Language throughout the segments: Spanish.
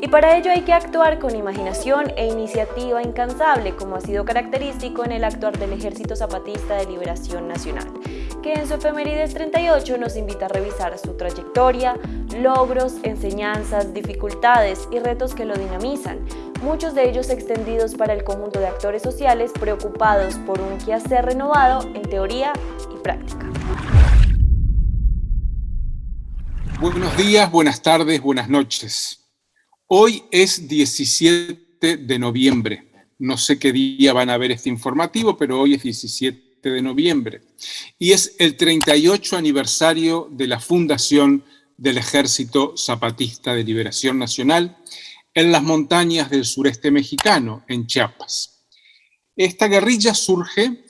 Y para ello hay que actuar con imaginación e iniciativa incansable, como ha sido característico en el actuar del Ejército Zapatista de Liberación Nacional, que en su efemérides 38 nos invita a revisar su trayectoria, logros, enseñanzas, dificultades y retos que lo dinamizan, muchos de ellos extendidos para el conjunto de actores sociales preocupados por un quehacer renovado en teoría y práctica. Buenos días, buenas tardes, buenas noches. Hoy es 17 de noviembre. No sé qué día van a ver este informativo, pero hoy es 17 de noviembre. Y es el 38 aniversario de la fundación del Ejército Zapatista de Liberación Nacional en las montañas del sureste mexicano, en Chiapas. Esta guerrilla surge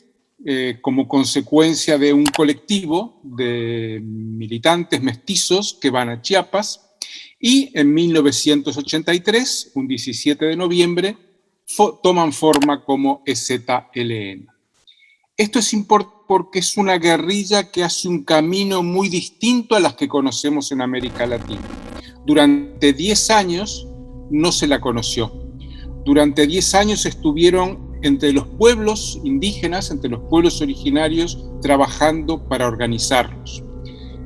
eh, como consecuencia de un colectivo de militantes mestizos que van a Chiapas y en 1983, un 17 de noviembre, toman forma como EZLN. Esto es importante porque es una guerrilla que hace un camino muy distinto a las que conocemos en América Latina. Durante 10 años no se la conoció. Durante 10 años estuvieron entre los pueblos indígenas, entre los pueblos originarios, trabajando para organizarlos.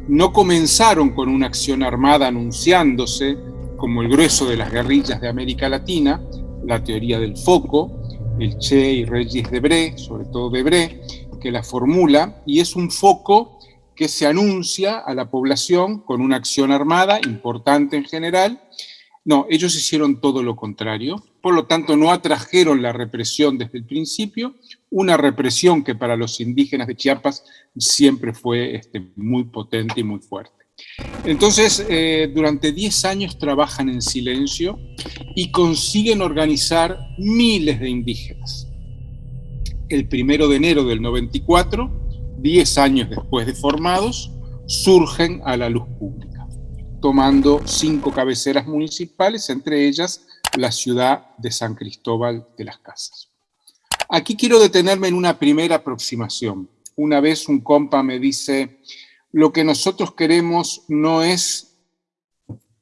No comenzaron con una acción armada anunciándose, como el grueso de las guerrillas de América Latina, la teoría del foco, el Che y Regis Debré, sobre todo Debré, que la formula, y es un foco que se anuncia a la población con una acción armada importante en general, no, ellos hicieron todo lo contrario, por lo tanto no atrajeron la represión desde el principio, una represión que para los indígenas de Chiapas siempre fue este, muy potente y muy fuerte. Entonces, eh, durante 10 años trabajan en silencio y consiguen organizar miles de indígenas. El primero de enero del 94, 10 años después de formados, surgen a la luz pública tomando cinco cabeceras municipales, entre ellas la ciudad de San Cristóbal de las Casas. Aquí quiero detenerme en una primera aproximación. Una vez un compa me dice, lo que nosotros queremos no es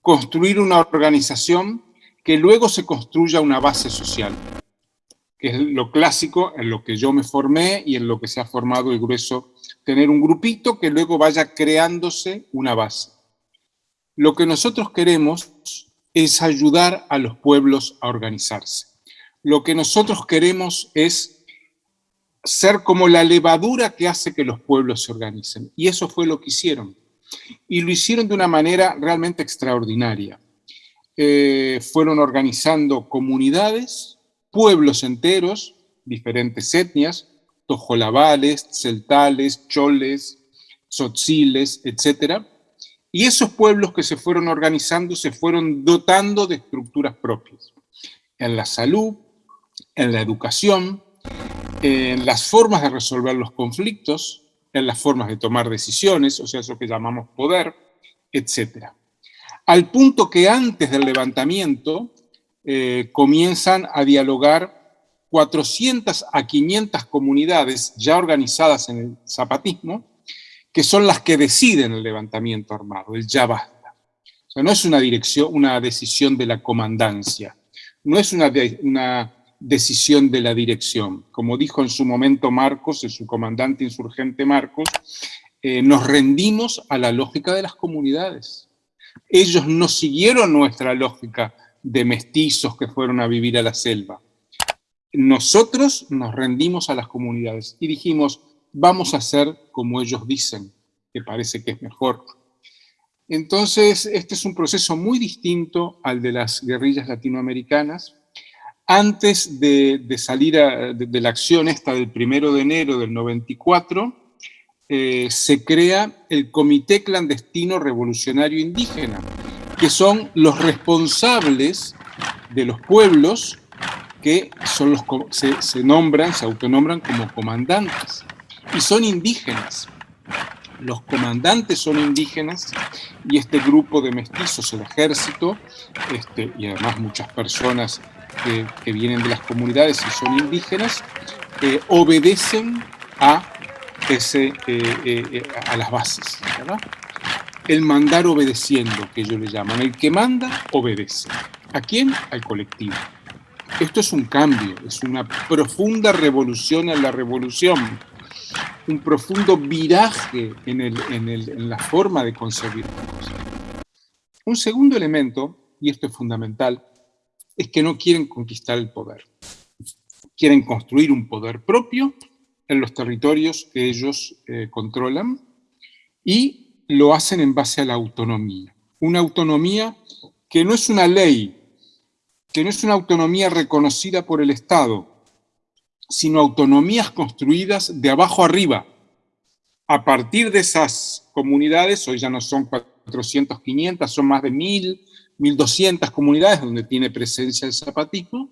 construir una organización que luego se construya una base social, que es lo clásico en lo que yo me formé y en lo que se ha formado el grueso, tener un grupito que luego vaya creándose una base. Lo que nosotros queremos es ayudar a los pueblos a organizarse. Lo que nosotros queremos es ser como la levadura que hace que los pueblos se organicen. Y eso fue lo que hicieron. Y lo hicieron de una manera realmente extraordinaria. Eh, fueron organizando comunidades, pueblos enteros, diferentes etnias, tojolabales, celtales, choles, tzotziles, etcétera, y esos pueblos que se fueron organizando se fueron dotando de estructuras propias, en la salud, en la educación, en las formas de resolver los conflictos, en las formas de tomar decisiones, o sea, eso que llamamos poder, etc. Al punto que antes del levantamiento eh, comienzan a dialogar 400 a 500 comunidades ya organizadas en el zapatismo, que son las que deciden el levantamiento armado, el ya basta. O sea, no es una, dirección, una decisión de la comandancia, no es una, decisión de la dirección. Como dijo en su momento Marcos, su comandante insurgente Marcos, eh, nos rendimos a la lógica de las comunidades. Ellos no siguieron nuestra lógica de mestizos que fueron a vivir a la selva. Nosotros nos rendimos a las comunidades y dijimos, vamos a hacer como ellos dicen, que parece que es mejor. Entonces, este es un proceso muy distinto al de las guerrillas latinoamericanas. Antes de, salir de, la acción esta del primero de enero del 94, eh, se crea el Comité Clandestino Revolucionario Indígena, que son los responsables de los pueblos que son los, se, se nombran, se autonombran como comandantes y son indígenas. Los comandantes son indígenas y este grupo de mestizos, el ejército, este, y además muchas personas que, vienen de las comunidades y son indígenas, eh, obedecen a, ese, eh, eh, a las bases. El mandar obedeciendo, que ellos le llaman. El que manda, obedece. ¿A quién? Al colectivo. Esto es un cambio, es una profunda revolución en la revolución, un profundo viraje en, la forma de concebir Un segundo elemento, y esto es fundamental, es que no quieren conquistar el poder. Quieren construir un poder propio en los territorios que ellos eh, controlan y lo hacen en base a la autonomía. Una autonomía que no es una ley, que no es una autonomía reconocida por el Estado, sino autonomías construidas de abajo arriba. A partir de esas comunidades, hoy ya no son 400, 500, son más de 1000, 1200 comunidades donde tiene presencia el zapatismo,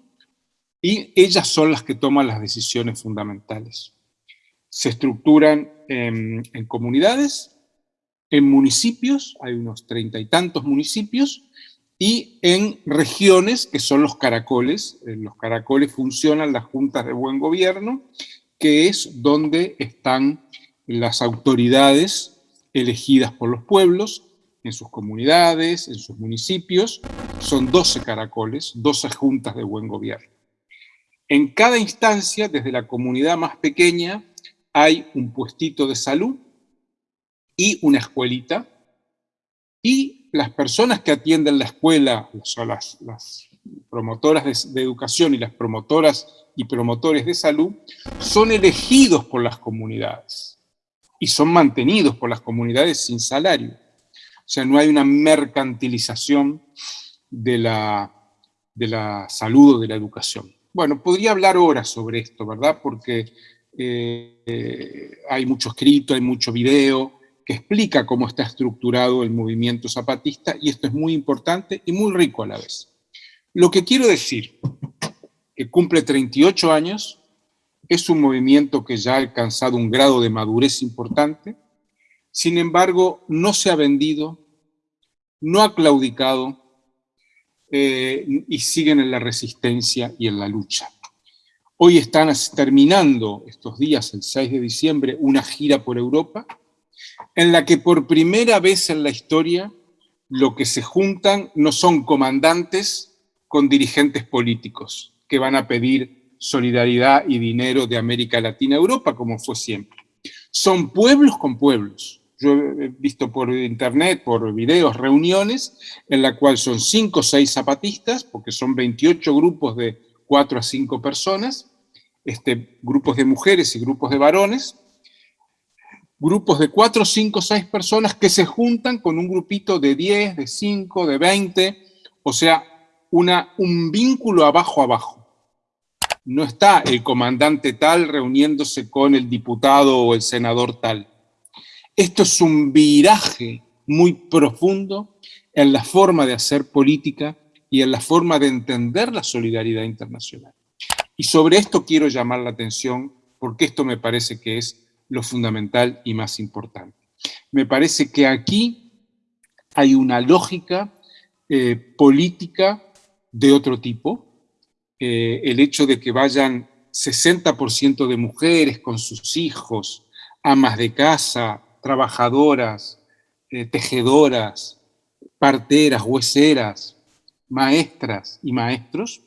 y ellas son las que toman las decisiones fundamentales. Se estructuran en, en comunidades, en municipios, hay unos treinta y tantos municipios, y en regiones que son los caracoles. En los caracoles funcionan las juntas de buen gobierno, que es donde están las autoridades elegidas por los pueblos, en sus comunidades, en sus municipios. Son 12 caracoles, 12 juntas de buen gobierno. En cada instancia, desde la comunidad más pequeña, hay un puestito de salud y una escuelita, y las personas que atienden la escuela, son las, promotoras de, educación y las promotoras y promotores de salud, son elegidos por las comunidades y son mantenidos por las comunidades sin salario. O sea, no hay una mercantilización de la, de la salud o de la educación. Bueno, podría hablar horas sobre esto, ¿verdad? Porque eh, hay mucho escrito, hay mucho video, que explica cómo está estructurado el movimiento zapatista, y esto es muy importante y muy rico a la vez. Lo que quiero decir, que cumple 38 años, es un movimiento que ya ha alcanzado un grado de madurez importante, sin embargo, no se ha vendido, no ha claudicado, eh, y siguen en la resistencia y en la lucha. Hoy están terminando estos días, el 6 de diciembre, una gira por Europa, en la que por primera vez en la historia lo que se juntan no son comandantes con dirigentes políticos que van a pedir solidaridad y dinero de América Latina a Europa, como fue siempre. Son pueblos con pueblos. Yo he visto por internet, por videos, reuniones en la cual son cinco o seis zapatistas, porque son 28 grupos de cuatro a cinco personas, este, grupos de mujeres y grupos de varones, grupos de cuatro, cinco, seis personas que se juntan con un grupito de 10, de 5, de 20, o sea, un vínculo abajo abajo. No está el comandante tal reuniéndose con el diputado o el senador tal. Esto es un viraje muy profundo en la forma de hacer política y en la forma de entender la solidaridad internacional. Y sobre esto quiero llamar la atención porque esto me parece que es lo fundamental y más importante. Me parece que aquí hay una lógica eh, política de otro tipo. El hecho de que vayan 60% de mujeres con sus hijos, amas de casa, trabajadoras, eh, tejedoras, parteras, hueseras, maestras y maestros,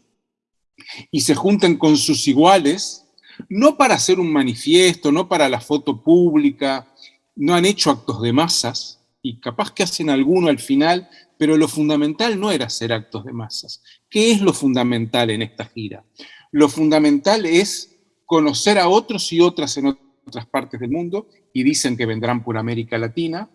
y se junten con sus iguales, no para hacer un manifiesto, no para la foto pública, no han hecho actos de masas, y capaz que hacen alguno al final, pero lo fundamental no era hacer actos de masas. ¿Qué es lo fundamental en esta gira? Lo fundamental es conocer a otros y otras en otras partes del mundo, y dicen que vendrán por América Latina,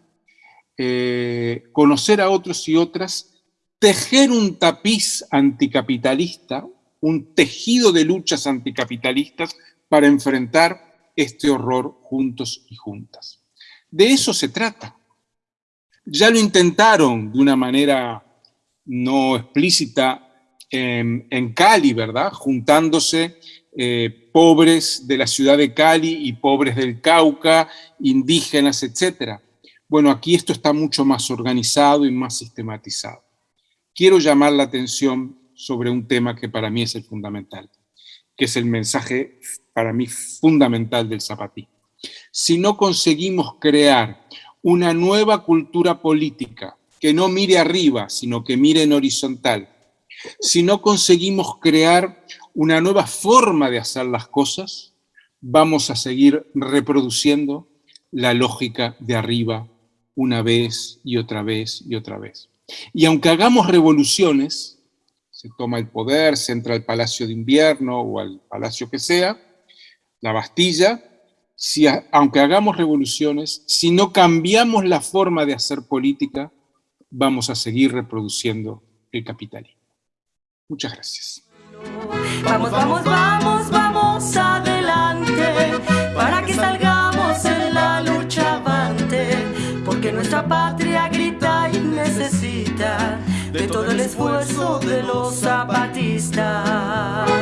eh, conocer a otros y otras, tejer un tapiz anticapitalista, un tejido de luchas anticapitalistas para enfrentar este horror juntos y juntas. De eso se trata. Ya lo intentaron de una manera no explícita en, Cali, ¿verdad? Juntándose eh, pobres de la ciudad de Cali y pobres del Cauca, indígenas, etc. Bueno, aquí esto está mucho más organizado y más sistematizado. Quiero llamar la atención sobre un tema que para mí es el fundamental, que es el mensaje para mí fundamental del zapatismo. Si no conseguimos crear una nueva cultura política que no mire arriba, sino que mire en horizontal, Si no conseguimos crear una nueva forma de hacer las cosas, vamos a seguir reproduciendo la lógica de arriba una vez y otra vez y otra vez. Y aunque hagamos revoluciones, se toma el poder, se entra al Palacio de Invierno o al Palacio que sea, la Bastilla, si, aunque hagamos revoluciones, si no cambiamos la forma de hacer política, vamos a seguir reproduciendo el capitalismo. Muchas gracias. Vamos, vamos, vamos, vamos adelante, para que salgamos en la lucha avante, porque nuestra patria grita y necesita de todo el esfuerzo de los zapatistas.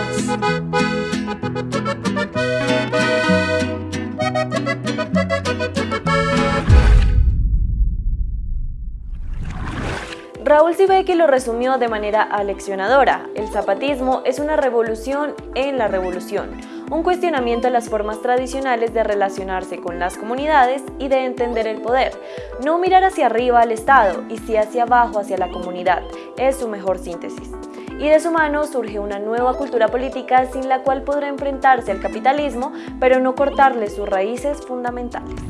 Raúl Sibeki lo resumió de manera aleccionadora. El zapatismo es una revolución en la revolución, un cuestionamiento a las formas tradicionales de relacionarse con las comunidades y de entender el poder. No mirar hacia arriba al Estado y sí hacia abajo hacia la comunidad, es su mejor síntesis. Y de su mano surge una nueva cultura política sin la cual podrá enfrentarse al capitalismo, pero no cortarle sus raíces fundamentales.